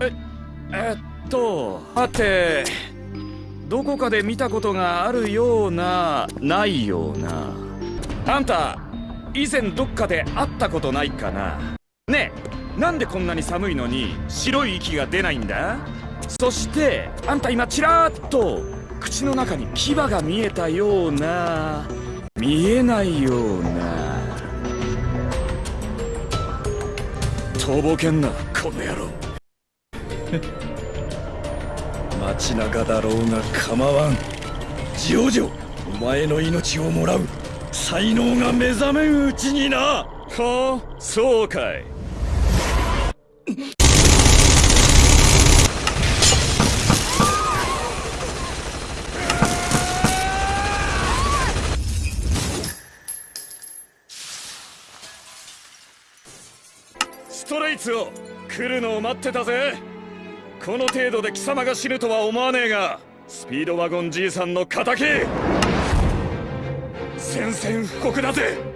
ええっとはてどこかで見たことがあるようなないような。あんた以前どっかで会ったことないかな。ねえなんでこんなに寒いのに白い息が出ないんだ？そしてあんた今ちらっと口の中に牙が見えたような。見えないような。とぼけんなこの野郎。街中だろうが構わん。ジョジョお前の命をもらう才能が目覚めんうちにな。はあそうかい。ストレイツを来るのを待ってたぜ。この程度で貴様が死ぬとは思わねえがスピードワゴンじいさんの敵。宣戦布告だぜ。